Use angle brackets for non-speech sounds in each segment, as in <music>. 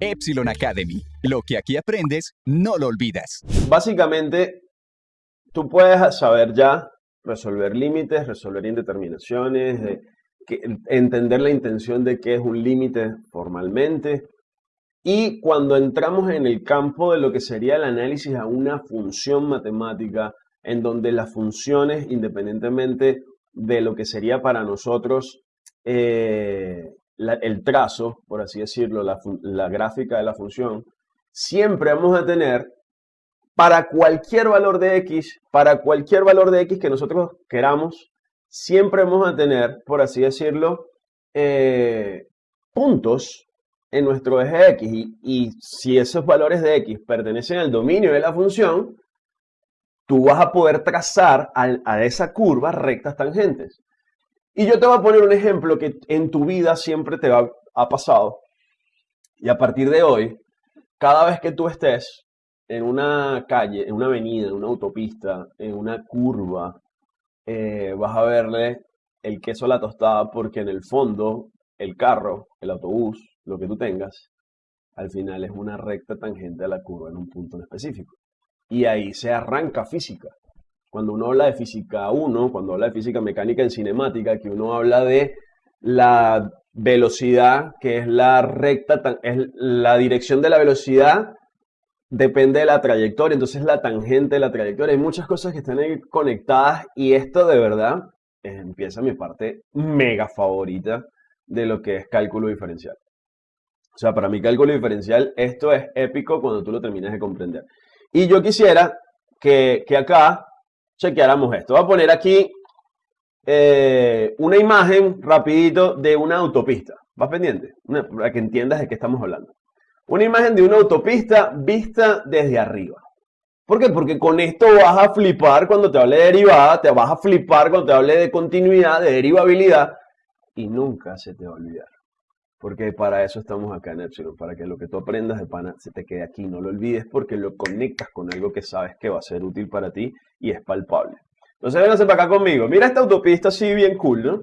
Epsilon Academy. Lo que aquí aprendes, no lo olvidas. Básicamente, tú puedes saber ya resolver límites, resolver indeterminaciones, entender la intención de qué es un límite formalmente. Y cuando entramos en el campo de lo que sería el análisis a una función matemática, en donde las funciones, independientemente de lo que sería para nosotros eh, el trazo, por así decirlo, la, gráfica de la función, siempre vamos a tener para cualquier valor de x, para cualquier valor de x que nosotros queramos, siempre vamos a tener, por así decirlo, eh, puntos en nuestro eje x. Y, si esos valores de x pertenecen al dominio de la función, tú vas a poder trazar a esa curva rectas tangentes. Y yo te voy a poner un ejemplo que en tu vida siempre te va- ha pasado. Y a partir de hoy, cada vez que tú estés en una calle, en una avenida, en una autopista, en una curva, eh, vas a verle el queso a la tostada porque en el fondo el carro, el autobús, lo que tú tengas, al final es una recta tangente a la curva en un punto en específico. Y ahí se arranca física. Cuando uno habla de física 1, cuando habla de física mecánica en cinemática, que uno habla de la velocidad, que es la recta, es la dirección de la velocidad depende de la trayectoria, entonces la tangente de la trayectoria. Hay muchas cosas que están ahí conectadas y esto de verdad empieza mi parte mega favorita de lo que es cálculo diferencial. O sea, para mí cálculo diferencial, esto es épico cuando tú lo terminas de comprender. Y yo quisiera que, que acá chequeáramos esto. Voy a poner aquí eh, una imagen rapidito de una autopista. ¿Vas pendiente? Para que entiendas de qué estamos hablando. Una imagen de una autopista vista desde arriba. ¿Por qué? Porque con esto vas a flipar cuando te hable de derivada, te vas a flipar cuando te hable de continuidad, de derivabilidad, y nunca se te va a olvidar. Porque para eso estamos acá en Epsilon, para que lo que tú aprendas de pana se te quede aquí, no lo olvides porque lo conectas con algo que sabes que va a ser útil para ti y es palpable. Entonces vénganse para acá conmigo. Mira esta autopista así bien cool, ¿no?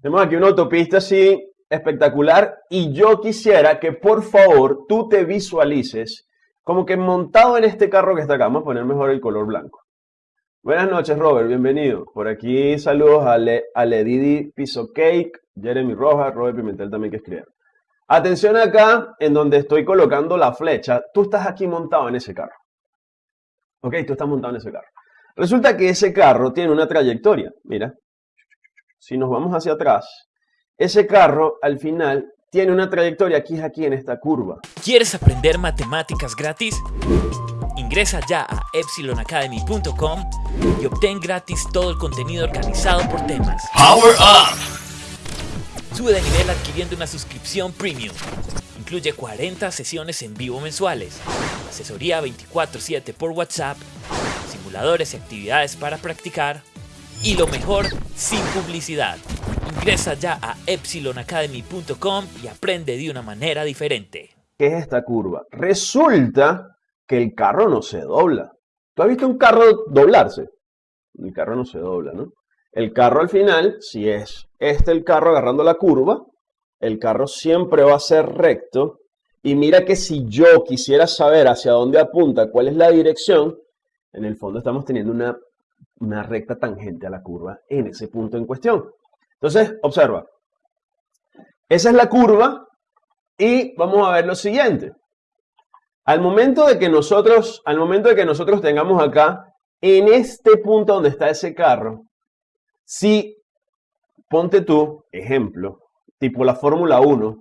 Tenemos aquí una autopista así espectacular y yo quisiera que por favor tú te visualices como que montado en este carro que está acá. Vamos a poner mejor el color blanco. Buenas noches, Robert, bienvenido. Por aquí saludos a, a Ledidi Piso Cake, Jeremy Rojas, Robert Pimentel también que escribieron. Atención acá, en donde estoy colocando la flecha, tú estás aquí montado en ese carro. Ok, tú estás montado en ese carro. Resulta que ese carro tiene una trayectoria. Mira, si nos vamos hacia atrás, ese carro al final tiene una trayectoria aquí, aquí en esta curva. ¿Quieres aprender matemáticas gratis? Ingresa ya a epsilonacademy.com y obtén gratis todo el contenido organizado por temas. Power Up. Sube de nivel adquiriendo una suscripción premium. Incluye 40 sesiones en vivo mensuales, asesoría 24/7 por WhatsApp, simuladores y actividades para practicar y lo mejor, sin publicidad. Ingresa ya a epsilonacademy.com y aprende de una manera diferente. ¿Qué es esta curva? Resulta que el carro no se dobla. ¿Tú has visto un carro doblarse? El carro no se dobla, ¿no? El carro al final, si es este el carro agarrando la curva, el carro siempre va a ser recto. Y mira que si yo quisiera saber hacia dónde apunta, cuál es la dirección, en el fondo estamos teniendo una, una recta tangente a la curva en ese punto en cuestión. Entonces, observa. Esa es la curva y vamos a ver lo siguiente. Al momento de que nosotros, al momento de que nosotros tengamos acá, en este punto donde está ese carro, si ponte tú, ejemplo, tipo la Fórmula 1,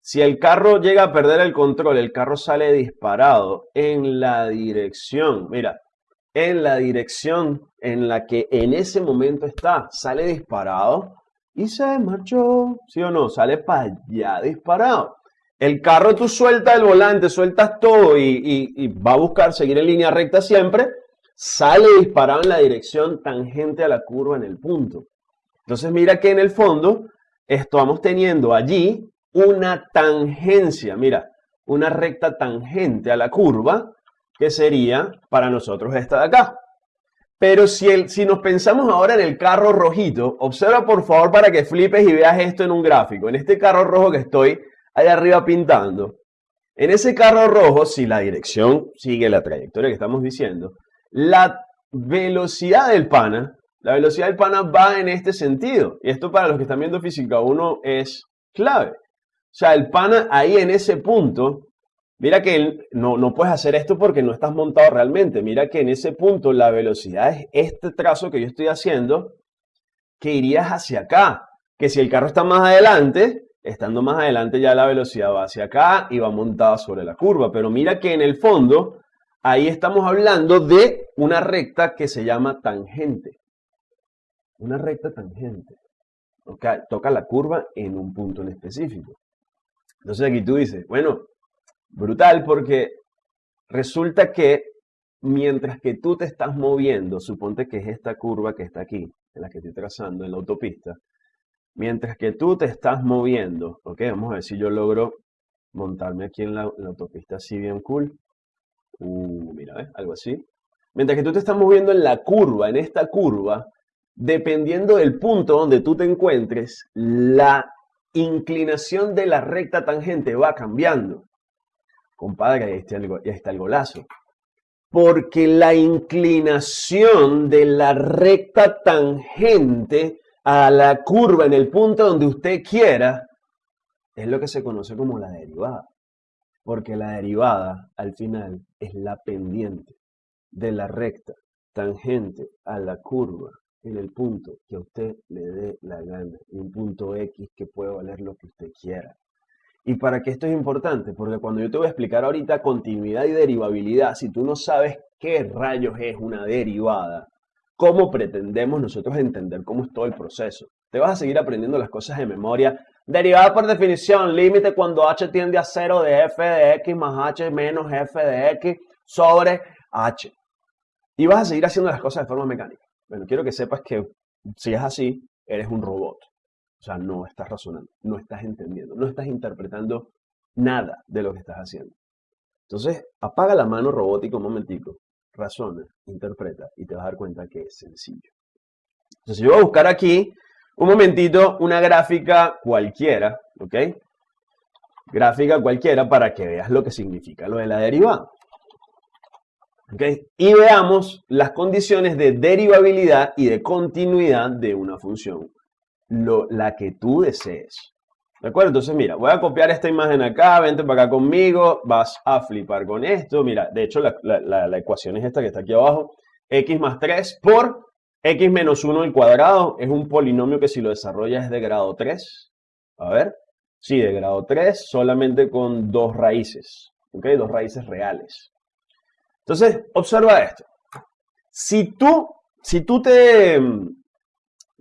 si el carro llega a perder el control, el carro sale disparado en la dirección, mira, en la dirección en la que en ese momento está, sale disparado y se marchó, ¿sí o no? Sale para allá disparado. El carro tú sueltas el volante, sueltas todo y, y- y va a buscar seguir en línea recta siempre, sale disparado en la dirección tangente a la curva en el punto. Entonces mira que en el fondo estamos teniendo allí una tangencia, mira, una recta tangente a la curva que sería para nosotros esta de acá. Pero si, el, si nos pensamos ahora en el carro rojito, observa por favor para que flipes y veas esto en un gráfico. En este carro rojo que estoy allá arriba pintando. En ese carro rojo, si la dirección sigue la trayectoria que estamos diciendo, la velocidad del pana, la velocidad del pana va en este sentido. Y esto para los que están viendo física 1 es clave. O sea, el pana ahí en ese punto, mira que no, no puedes hacer esto porque no estás montado realmente. Mira que en ese punto la velocidad es este trazo que yo estoy haciendo que irías hacia acá. Que si el carro está más adelante, estando más adelante ya la velocidad va hacia acá y va montada sobre la curva. Pero mira que en el fondo, ahí estamos hablando de una recta que se llama tangente. Una recta tangente. Toca la curva en un punto en específico. Entonces aquí tú dices, bueno, brutal porque resulta que mientras que tú te estás moviendo, suponte que es esta curva que está aquí, en la que estoy trazando en la autopista, mientras que tú te estás moviendo, ok, vamos a ver si yo logro montarme aquí en la, autopista así bien cool, uh, mira, ¿ves? algo así, mientras que tú te estás moviendo en la curva, en esta curva, dependiendo del punto donde tú te encuentres, la inclinación de la recta tangente va cambiando. Compadre, ahí está ahí está el golazo porque la inclinación de la recta tangente a la curva en el punto donde usted quiera es lo que se conoce como la derivada. Porque la derivada al final es la pendiente de la recta tangente a la curva en el punto que a usted le dé la gana, un punto X que puede valer lo que usted quiera. ¿Y para qué esto es importante? Porque cuando yo te voy a explicar ahorita continuidad y derivabilidad, si tú no sabes qué rayos es una derivada, ¿cómo pretendemos nosotros entender cómo es todo el proceso? Te vas a seguir aprendiendo las cosas de memoria. Derivada por definición, límite cuando h tiende a 0 de f de x más h menos f de x sobre h. Y vas a seguir haciendo las cosas de forma mecánica. Bueno, quiero que sepas que si es así, eres un robot. O sea, no estás razonando, no estás entendiendo, no estás interpretando nada de lo que estás haciendo. Entonces, apaga la mano robótica un momentico, razona, interpreta y te vas a dar cuenta que es sencillo. Entonces, yo voy a buscar aquí un momentito una gráfica cualquiera, ¿ok? Gráfica cualquiera para que veas lo que significa lo de la derivada. ¿ok? Y veamos las condiciones de derivabilidad y de continuidad de una función la que tú desees. ¿De acuerdo? Entonces, mira, voy a copiar esta imagen acá, vente para acá conmigo, vas a flipar con esto. Mira, de hecho, la, ecuación es esta que está aquí abajo. x más 3 por x menos 1 al cuadrado. Es un polinomio que si lo desarrollas es de grado 3. A ver. Sí, de grado 3, solamente con dos raíces. ¿Ok? Dos raíces reales. Entonces, observa esto. Si tú, si tú te,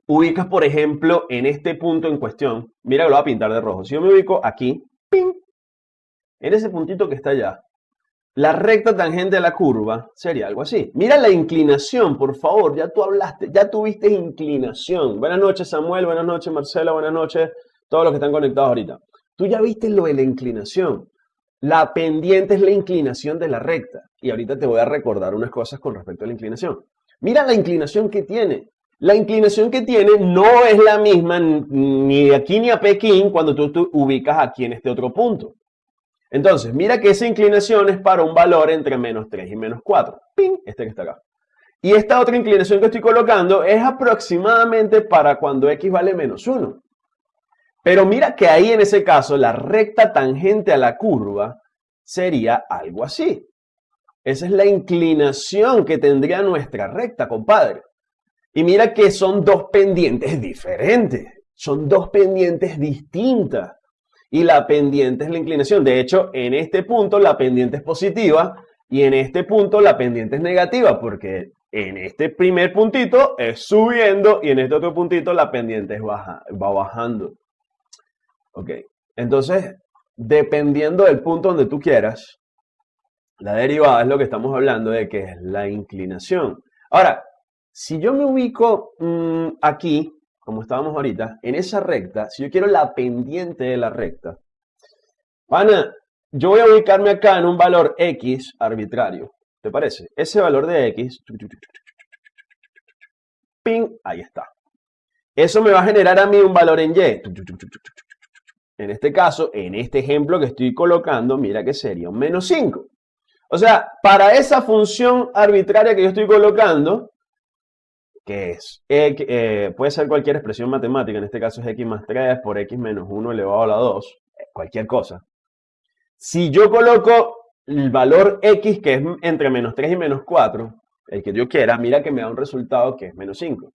ubicas, por ejemplo, en este punto en cuestión, mira que lo voy a pintar de rojo. Si yo me ubico aquí, ¡ping! en ese puntito que está allá, la recta tangente a la curva sería algo así. Mira la inclinación, por favor, ya tú hablaste, ya tuviste inclinación. Buenas noches, Samuel, buenas noches, Marcela, buenas noches, todos los que están conectados ahorita. Tú ya viste lo de la inclinación. La pendiente es la inclinación de la recta. Y ahorita te voy a recordar unas cosas con respecto a la inclinación. Mira la inclinación que tiene. La inclinación que tiene no es la misma ni de aquí ni a Pekín cuando tú te ubicas aquí en este otro punto. Entonces, mira que esa inclinación es para un valor entre menos 3 y menos 4. ¡Ping! Este que está acá. Y esta otra inclinación que estoy colocando es aproximadamente para cuando x vale menos 1. Pero mira que ahí en ese caso la recta tangente a la curva sería algo así. Esa es la inclinación que tendría nuestra recta, compadre. Y mira que son dos pendientes diferentes, son dos pendientes distintas. Y la pendiente es la inclinación. De hecho, en este punto la pendiente es positiva y en este punto la pendiente es negativa porque en este primer puntito es subiendo y en este otro puntito la pendiente es baja, va bajando. Ok, entonces, dependiendo del punto donde tú quieras, la derivada es lo que estamos hablando de que es la inclinación. Ahora, si yo me ubico mm, aquí, como estábamos ahorita, en esa recta, si yo quiero la pendiente de la recta, Ana, yo voy a ubicarme acá en un valor X arbitrario. ¿Te parece? Ese valor de X, ping, ahí está. Eso me va a generar a mí un valor en Y. En este caso, en este ejemplo que estoy colocando, mira que sería un menos 5. O sea, para esa función arbitraria que yo estoy colocando, que es, eh, puede ser cualquier expresión matemática, en este caso es x más 3 por x menos 1 elevado a la 2, eh, cualquier cosa. Si yo coloco el valor x, que es entre menos 3 y menos 4, el que yo quiera, mira que me da un resultado que es menos 5.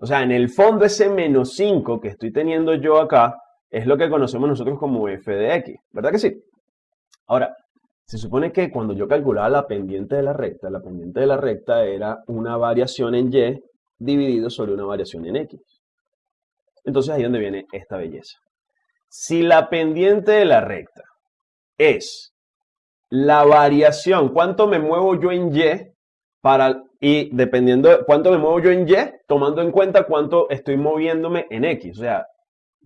O sea, en el fondo ese menos 5 que estoy teniendo yo acá es lo que conocemos nosotros como f de x, ¿verdad que sí? Ahora, se supone que cuando yo calculaba la pendiente de la recta, la pendiente de la recta era una variación en y dividido sobre una variación en x. Entonces ahí es donde viene esta belleza. Si la pendiente de la recta es la variación, cuánto me muevo yo en Y para, y dependiendo de cuánto me muevo yo en Y, tomando en cuenta cuánto estoy moviéndome en X. O sea,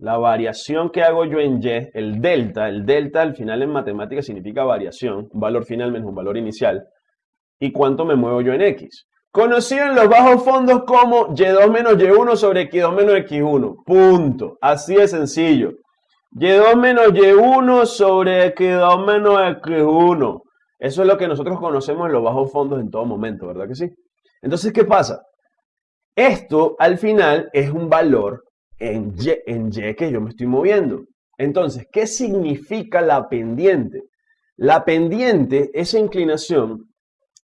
la variación que hago yo en Y, el delta, el delta al final en matemáticas significa variación, un valor final menos un valor inicial, y cuánto me muevo yo en X. Conocido en los bajos fondos como Y2 menos Y1 sobre X2 menos X1. Punto. Así de sencillo. Y2 menos Y1 sobre X2 menos X1. Eso es lo que nosotros conocemos en los bajos fondos en todo momento, ¿verdad que sí? Entonces, ¿qué pasa? Esto al final es un valor en y, en y que yo me estoy moviendo. Entonces, ¿qué significa la pendiente? La pendiente, esa inclinación,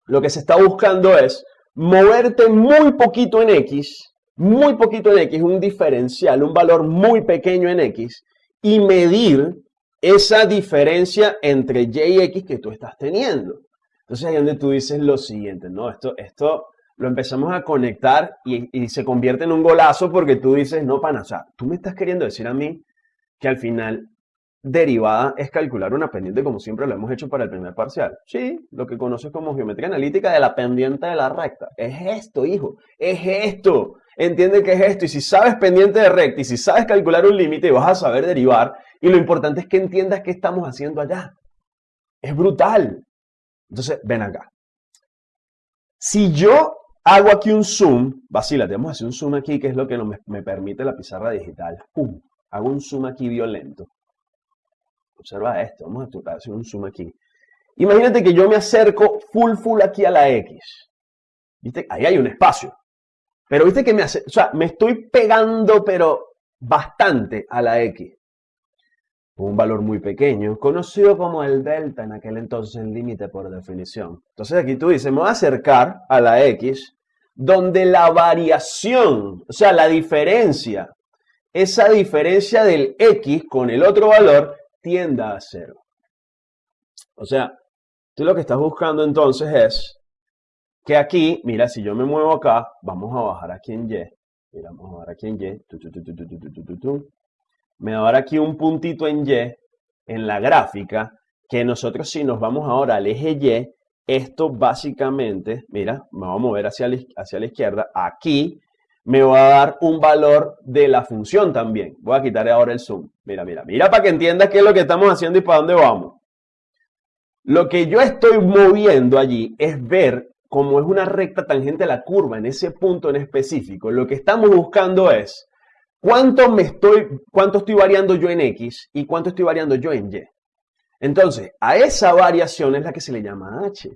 lo que se está buscando es moverte muy poquito en x, muy poquito en x, un diferencial, un valor muy pequeño en x, y medir esa diferencia entre y y x que tú estás teniendo. Entonces ahí donde tú dices lo siguiente, ¿no? Esto, esto lo empezamos a conectar y, se convierte en un golazo porque tú dices, no, pana, o sea, tú me estás queriendo decir a mí que al final derivada es calcular una pendiente como siempre lo hemos hecho para el primer parcial. Sí, lo que conoces como geometría analítica de la pendiente de la recta. Es esto, hijo, es esto. Entiende que es esto. Y si sabes pendiente de recta y si sabes calcular un límite, vas a saber derivar. Y lo importante es que entiendas qué estamos haciendo allá. Es brutal. Entonces, ven acá. Si yo hago aquí un zoom, vacílate, vamos a hacer un zoom aquí, que es lo que me, me permite la pizarra digital. ¡Pum! Hago un zoom aquí violento. Observa esto, vamos a hacer un zoom aquí. Imagínate que yo me acerco full, full aquí a la X. ¿Viste? Ahí hay un espacio. Pero viste que me hace, o sea, me estoy pegando, pero bastante a la X. Un valor muy pequeño, conocido como el delta en aquel entonces el límite por definición. Entonces aquí tú dices, me voy a acercar a la X, donde la variación, o sea, la diferencia, esa diferencia del X con el otro valor tienda a cero. O sea, tú lo que estás buscando entonces es que aquí, mira, si yo me muevo acá, vamos a bajar aquí en Y. Mira, vamos a bajar aquí en Y. me va a dar aquí un puntito en Y, en la gráfica, que nosotros si nos vamos ahora al eje Y, esto básicamente, mira, me voy a mover hacia la, hacia la izquierda, aquí me va a dar un valor de la función también. Voy a quitar ahora el zoom. Mira, mira, mira para que entiendas qué es lo que estamos haciendo y para dónde vamos. Lo que yo estoy moviendo allí es ver cómo es una recta tangente a la curva en ese punto en específico. Lo que estamos buscando es cuánto, me estoy, cuánto estoy variando yo en X y cuánto estoy variando yo en Y. Entonces, a esa variación es la que se le llama H.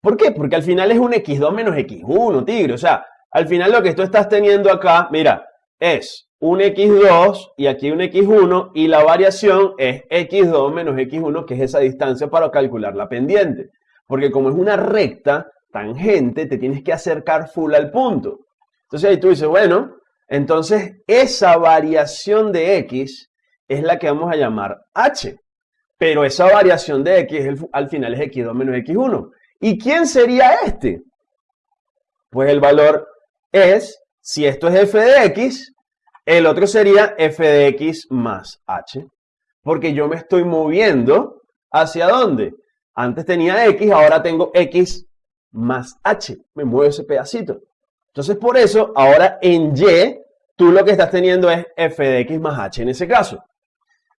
¿Por qué? Porque al final es un X2 menos X1, tigre. O sea, al final lo que tú estás teniendo acá, mira, es un x2 y aquí un x1 y la variación es x2 menos x1, que es esa distancia para calcular la pendiente. Porque como es una recta tangente, te tienes que acercar full al punto. Entonces ahí tú dices, bueno, entonces esa variación de x es la que vamos a llamar h. Pero esa variación de x al final es x2 menos x1. ¿Y quién sería este? Pues el valor es, si esto es f de x, el otro sería f de x más h. Porque yo me estoy moviendo hacia dónde? Antes tenía x, ahora tengo x más h. Me muevo ese pedacito. Entonces, por eso, ahora en y, tú lo que estás teniendo es f de x más h en ese caso.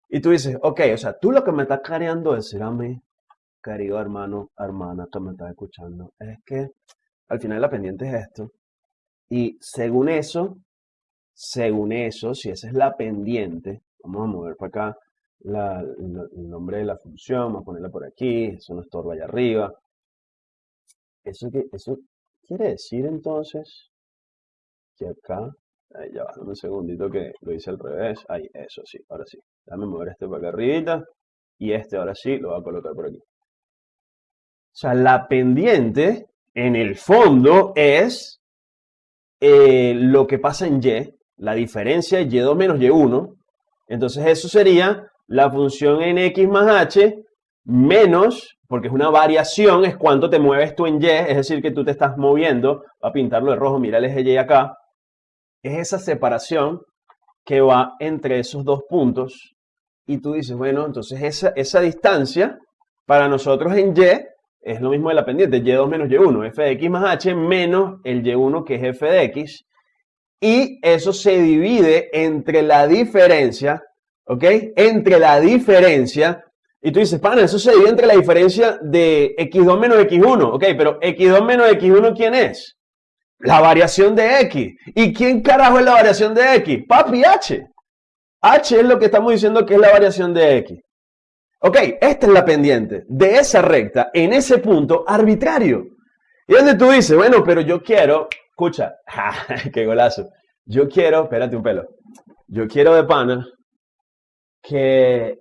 Y tú dices, ok, o sea, tú lo que me estás queriendo decir a mí, querido hermano, hermana, que me estás escuchando, es que al final la pendiente es esto. Y según eso, según eso, si esa es la pendiente, Vamos a mover para acá el, nombre de la función, vamos a ponerla por aquí, eso no estorba allá arriba. Eso, eso quiere decir entonces que acá, ahí ya va, dame un segundito que lo hice al revés, ahí, eso sí, ahora sí. Déjame mover este para acá arribita y este ahora sí lo voy a colocar por aquí. O sea, la pendiente en el fondo es eh, lo que pasa en y, la diferencia de y2 menos y1. Entonces eso sería la función en x más h menos, porque es una variación, es cuánto te mueves tú en y, es decir, que tú te estás moviendo, va a pintarlo de rojo, mira el eje y acá, es esa separación que va entre esos dos puntos y tú dices, bueno, entonces esa, esa distancia para nosotros en y es lo mismo de la pendiente, y2 menos y1, f de x más h menos el y1 que es f de x, y eso se divide entre la diferencia, ¿ok? Entre la diferencia, y tú dices, pana, eso se divide entre la diferencia de x2 menos x1, ¿ok? Pero x2 menos x1, ¿quién es? La variación de x. ¿Y quién carajo es la variación de x? Papi, h. h es lo que estamos diciendo que es la variación de x. Ok, esta es la pendiente de esa recta en ese punto arbitrario. Y donde tú dices, bueno, pero yo quiero, escucha, <laughs> qué golazo. Yo quiero, espérate un pelo. Yo quiero de pana que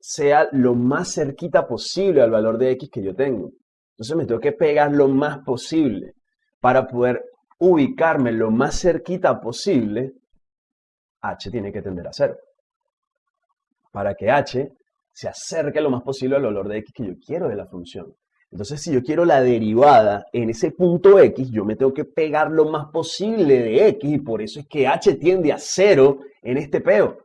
sea lo más cerquita posible al valor de x que yo tengo. Entonces me tengo que pegar lo más posible para poder ubicarme lo más cerquita posible. h tiene que tender a cero. Para que h se acerque lo más posible al valor de x que yo quiero de la función. Entonces, si yo quiero la derivada en ese punto x, yo me tengo que pegar lo más posible de x y por eso es que h tiende a cero en este peo.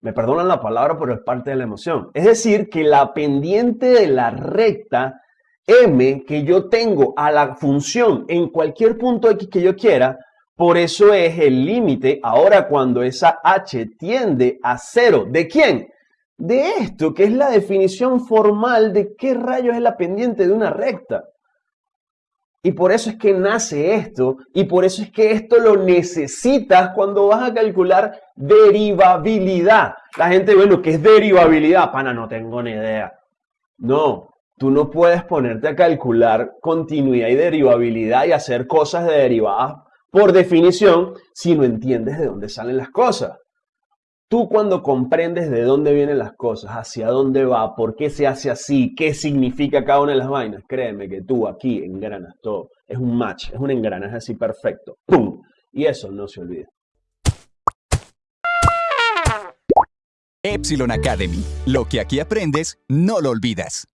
Me perdonan la palabra, pero es parte de la emoción. Es decir, que la pendiente de la recta m que yo tengo a la función en cualquier punto x que yo quiera, por eso es el límite ahora cuando esa h tiende a cero. ¿De quién? de esto, que es la definición formal de qué rayos es la pendiente de una recta. Y por eso es que nace esto, y por eso es que esto lo necesitas cuando vas a calcular derivabilidad. La gente, bueno, ¿qué es derivabilidad? Pana, no tengo ni idea. No, tú no puedes ponerte a calcular continuidad y derivabilidad y hacer cosas de derivadas por definición si no entiendes de dónde salen las cosas. Tú cuando comprendes de dónde vienen las cosas, hacia dónde va, por qué se hace así, qué significa cada una de las vainas, créeme que tú aquí engranas todo. Es un match, es un engranaje así perfecto. ¡Pum! Y eso no se olvida. Epsilon Academy. Lo que aquí aprendes, no lo olvidas.